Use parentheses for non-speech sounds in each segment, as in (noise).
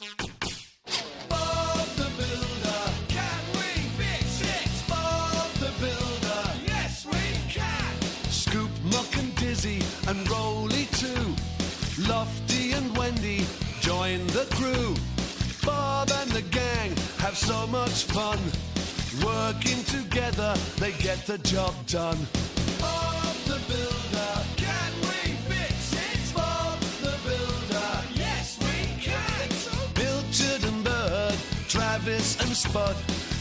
and Dizzy and Roley too. Lofty and Wendy join the crew. Bob and the gang have so much fun. Working together, they get the job done. Travis and Spud,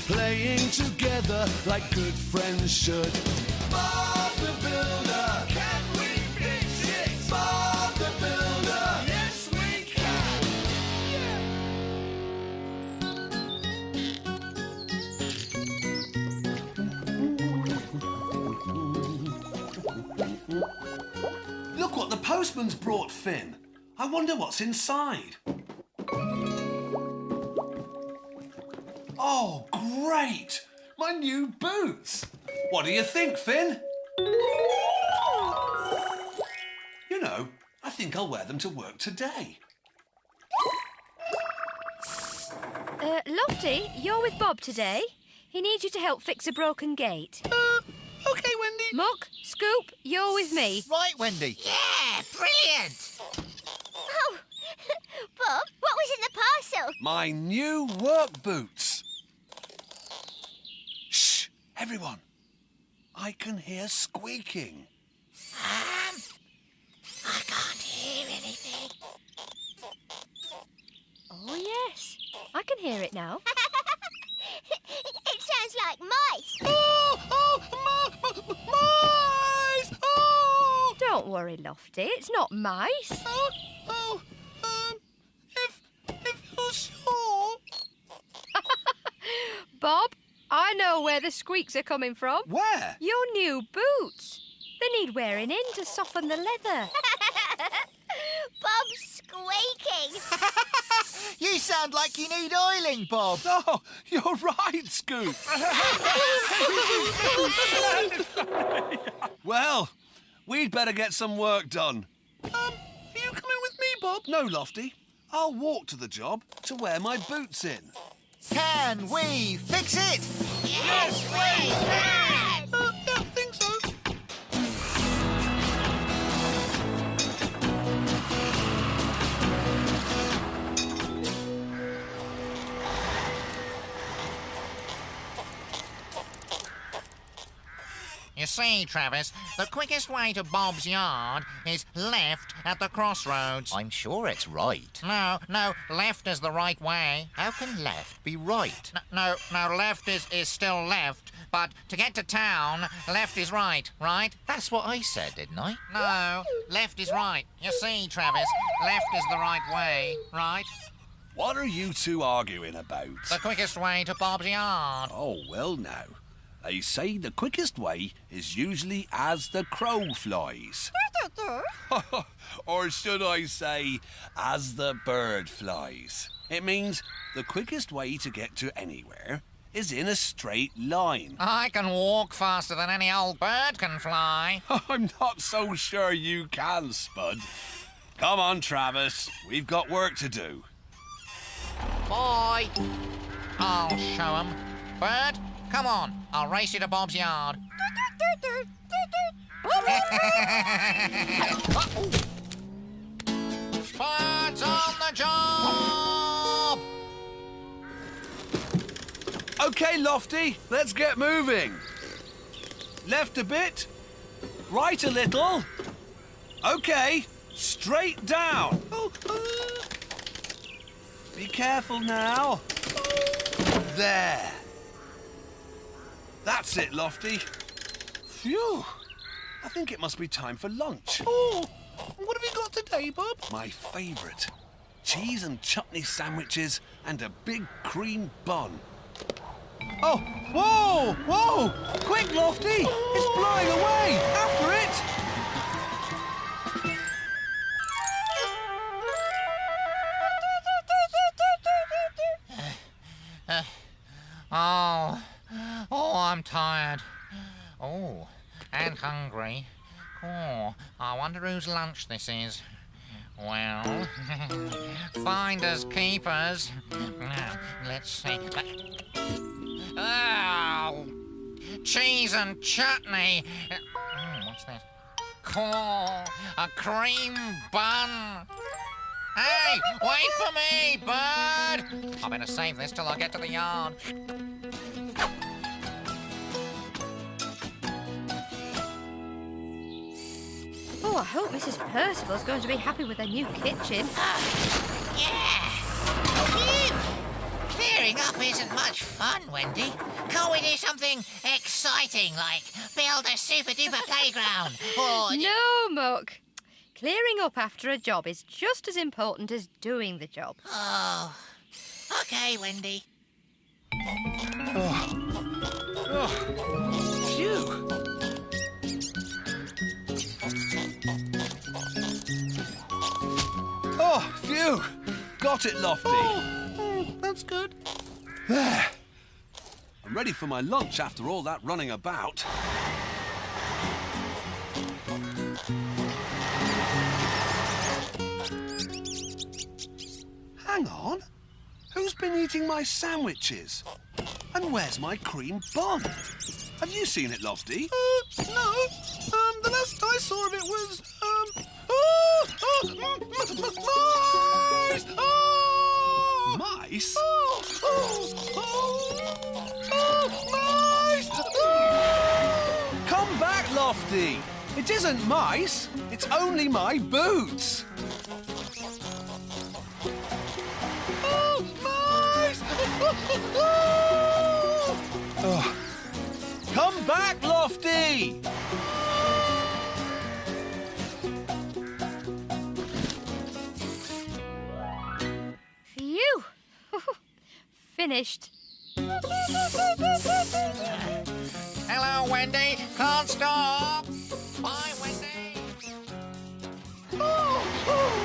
playing together like good friends should. Bob the Builder, can we fix it? Bob the Builder, yes we can. Look what the postman's brought, Finn. I wonder what's inside. Oh, great! My new boots! What do you think, Finn? You know, I think I'll wear them to work today. Uh, Lofty, you're with Bob today. He needs you to help fix a broken gate. Uh, okay, Wendy. Muck, Scoop, you're with me. Right, Wendy. Yeah, brilliant! Oh, (laughs) Bob, what was in the parcel? My new work boots. Everyone. I can hear squeaking. Um, I can't hear anything. Oh, yes. I can hear it now. (laughs) it sounds like mice. Oh, oh, ma, ma, mice! Oh, Don't worry, Lofty. It's not mice. oh, oh, um, if, if you're sure. (laughs) Bob, I know where the squeaks are coming from. Where? Your new boots. They need wearing in to soften the leather. (laughs) Bob's squeaking. (laughs) You sound like you need oiling, Bob. (laughs) Oh, you're right, Scoop. well, we'd better get some work done. Um, are you coming with me, Bob? No, Lofty. I'll walk to the job to wear my boots in. Can we fix it? yes, we can. You see, Travis, the quickest way to Bob's yard is left at the crossroads. I'm sure it's right. No, no, left is the right way. How can left be right? N- No, no, left is, is still left, but to get to town, left is right, right? That's what I said, didn't I? No, left is right. You see, Travis, left is the right way, right? What are you two arguing about? The quickest way to Bob's yard. Oh, well, now. They say the quickest way is usually as the crow flies. (laughs) or should I say, as the bird flies. It means the quickest way to get to anywhere is in a straight line. I can walk faster than any old bird can fly. (laughs) I'm not so sure you can, Spud. Come on, Travis. We've got work to do. Boy. I'll show 'em. Bird, come on. I'll race you to Bob's yard. (laughs) Spud's on the job! Okay, Lofty, let's get moving. Left a bit, right a little. Okay, straight down. Oh, Be careful now. There. That's it, Lofty. Phew. I think it must be time for lunch. Oh, what have you got today, Bob? My favourite. Cheese and chutney sandwiches and a big cream bun. Oh, whoa, whoa! Quick, Lofty! It's blowing away! After it! Tired. Oh, and hungry. Oh, I wonder whose lunch this is. Well, (laughs) finders keepers. Let's see. Oh, cheese and chutney. Mm, what's this? Corn, a cream bun. Hey, wait for me, bird! I better save this till I get to the yard. Oh, I hope Mrs. Percival's going to be happy with her new kitchen. Oh, yeah. Phew. Clearing up isn't much fun, Wendy. Can't we do something exciting like build a super duper playground or (laughs) No, Muck. Clearing up after a job is just as important as doing the job. Oh. Okay, Wendy. Phew. Phew. Got it, Lofty. Oh, that's good. There. I'm ready for my lunch after all that running about. Hang on. Who's been eating my sandwiches? And where's my cream bun? Have you seen it, Lofty? Uh, no. Um, the last I saw of it was, um... Mice! Oh! Mice? Oh! Oh! Oh! Oh! Mice! Oh! Come back, Lofty! It isn't mice, it's only my boots! Oh! Mice! Oh. Come back, Lofty! Finished. Hello, Wendy. Can't stop. Bye, Wendy. Oh! Oh!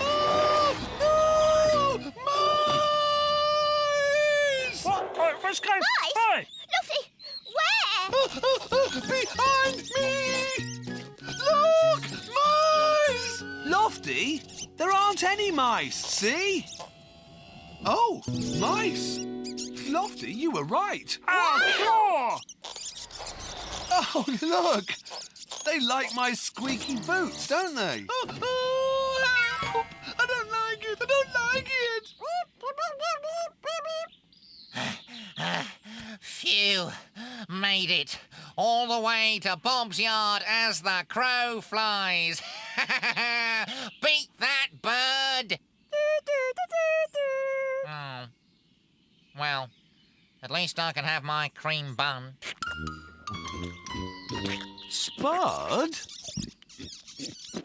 Oh! No! Mice! What? Oh, What's going Mice? Hey! Lofty, where? Oh, oh, oh, behind me! Look! Mice! Lofty, there aren't any mice, see? Oh, mice. Lofty, you were right. Oh, Oh, look. They like my squeaky boots, don't they? Oh, oh! I don't like it! I don't like it! Phew. Made it. All the way to Bob's yard as the crow flies. (laughs) Beat that bird. Oh. Well, at least I can have my cream bun. Spud?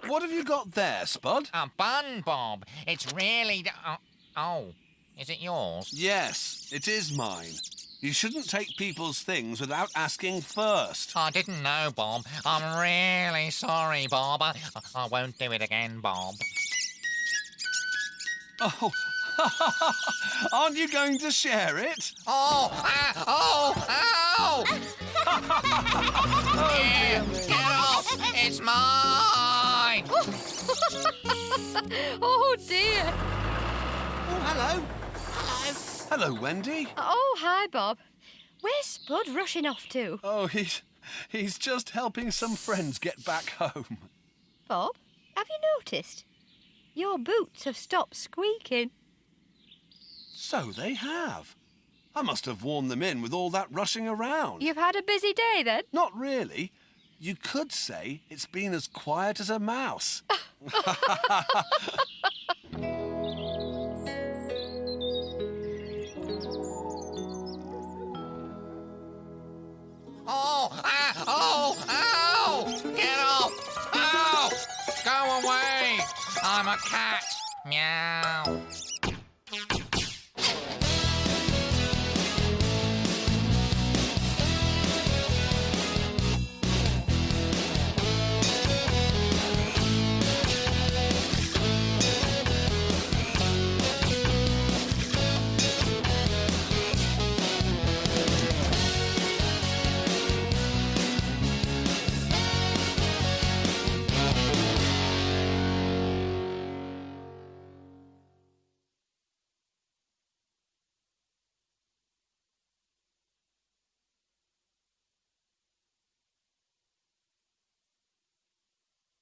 What have you got there, Spud? A bun, Bob. It's really. Oh, oh. is it yours? Yes, it is mine. You shouldn't take people's things without asking first. I didn't know, Bob. I'm really sorry, Bob. I, I won't do it again, Bob. Oh, (laughs) aren't you going to share it? Oh! Ah, oh! Ow! (laughs) Yeah, get off! It's mine! (laughs) Oh dear. Oh, hello. Hello. Hello, Wendy. Oh, hi, Bob. Where's Spud rushing off to? Oh, he's he's just helping some friends get back home. Bob, have you noticed? Your boots have stopped squeaking. So they have. I must have worn them in with all that rushing around. You've had a busy day then? Not really. You could say it's been as quiet as a mouse. (laughs) Oh! Ah, oh! Ow! Get off! Ow! Go away! I'm a cat. Meow.